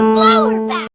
flower bag.